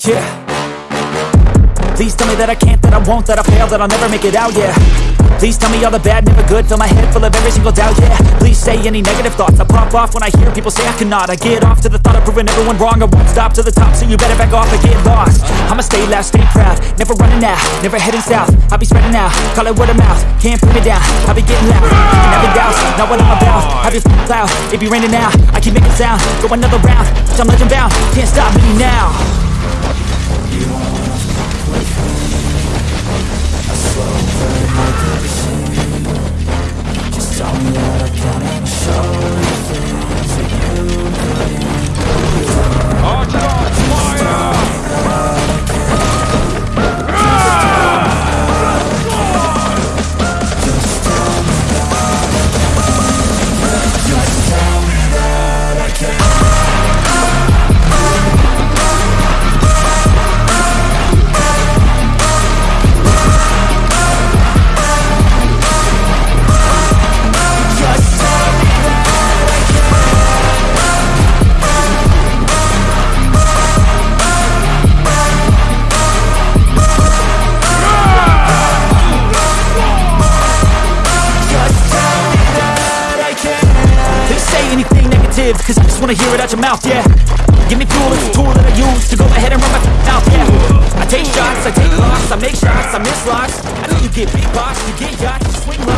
Yeah. Please tell me that I can't, that I won't, that I fail, that I'll never make it out, yeah. Please tell me all the bad, never good, fill my head full of every single doubt, yeah. Please say any negative thoughts, I pop off when I hear people say I cannot. I get off to the thought of proving everyone wrong, I won't stop to the top, so you better back off and get lost. I'ma stay loud, stay proud, never running out, never heading south. I'll be spreading out, call it word of mouth, can't put me down I'll be getting loud, and doubts, not what I'm about. Have your cloud, it be raining now, I keep making sound, go another round. I'm legend bound, can't stop me now anything negative, cause I just wanna hear it out your mouth, yeah. Give me fuel, it's a tool that I use to go ahead and run my mouth, yeah. I take shots, I take loss, I make shots, I miss lots. I know you get big box, you get yachts, you swing